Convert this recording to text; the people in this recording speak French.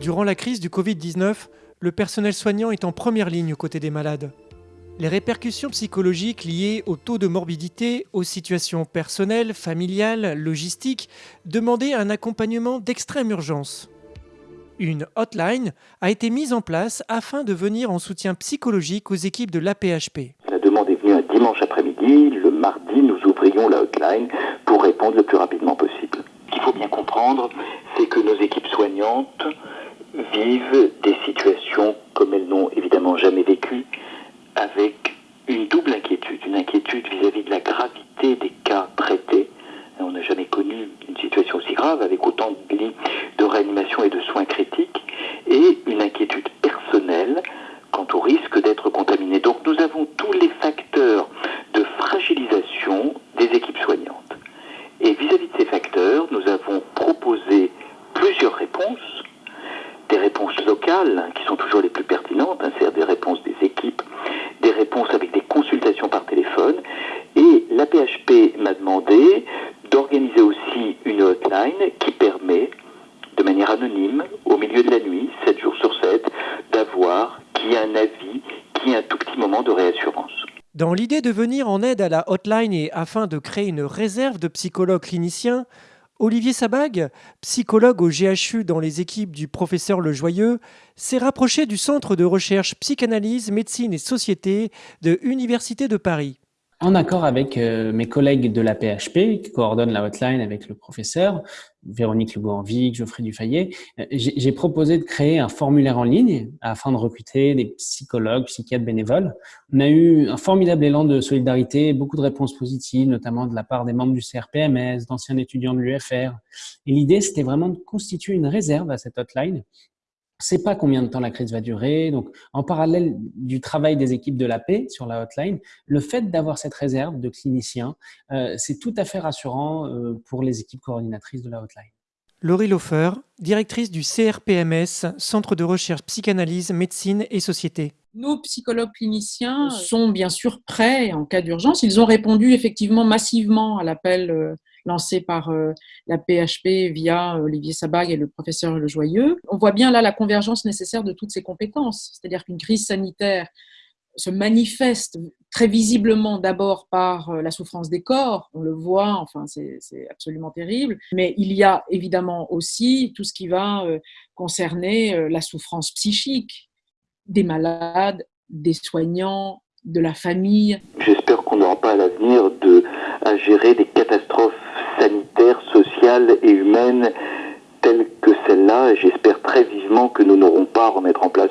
Durant la crise du Covid-19, le personnel soignant est en première ligne aux côtés des malades. Les répercussions psychologiques liées au taux de morbidité, aux situations personnelles, familiales, logistiques demandaient un accompagnement d'extrême urgence. Une hotline a été mise en place afin de venir en soutien psychologique aux équipes de l'APHP. La demande est venue un dimanche après-midi. Le mardi, nous ouvrions la hotline pour répondre le plus rapidement possible. Ce qu'il faut bien comprendre, c'est que nos équipes soignantes vivent des situations comme elles n'ont évidemment jamais vécues, avec une double inquiétude. Une inquiétude vis-à-vis de la gravité des cas traités. On n'a jamais connu une situation aussi grave avec autant de lits de réanimation et de soins critiques. Hein, qui sont toujours les plus pertinentes, hein, c'est-à-dire des réponses des équipes, des réponses avec des consultations par téléphone. Et la PHP m'a demandé d'organiser aussi une hotline qui permet, de manière anonyme, au milieu de la nuit, 7 jours sur 7, d'avoir qui a un avis, qui a un tout petit moment de réassurance. Dans l'idée de venir en aide à la hotline et afin de créer une réserve de psychologues cliniciens, Olivier Sabag, psychologue au GHU dans les équipes du professeur Lejoyeux, s'est rapproché du Centre de recherche psychanalyse, médecine et société de l'Université de Paris. En accord avec euh, mes collègues de la PHP, qui coordonnent la hotline avec le professeur, Véronique Legault-Envic, Geoffrey Dufayet, euh, j'ai proposé de créer un formulaire en ligne afin de recruter des psychologues, psychiatres bénévoles. On a eu un formidable élan de solidarité, beaucoup de réponses positives, notamment de la part des membres du CRPMS, d'anciens étudiants de l'UFR. Et l'idée, c'était vraiment de constituer une réserve à cette hotline sait pas combien de temps la crise va durer. Donc, en parallèle du travail des équipes de la paix sur la hotline, le fait d'avoir cette réserve de cliniciens, euh, c'est tout à fait rassurant euh, pour les équipes coordinatrices de la hotline. Laurie Lofer, directrice du CRPMS, Centre de recherche psychanalyse, médecine et société. Nos psychologues cliniciens sont bien sûr prêts en cas d'urgence. Ils ont répondu effectivement massivement à l'appel euh, lancé par euh, la PHP via euh, Olivier Sabag et le professeur Le Joyeux. On voit bien là la convergence nécessaire de toutes ces compétences, c'est-à-dire qu'une crise sanitaire se manifeste très visiblement d'abord par euh, la souffrance des corps, on le voit, enfin c'est absolument terrible, mais il y a évidemment aussi tout ce qui va concerner la souffrance psychique des malades, des soignants, de la famille. J'espère qu'on n'aura pas à l'avenir à gérer des catastrophes et telle que celle-là. J'espère très vivement que nous n'aurons pas à remettre en place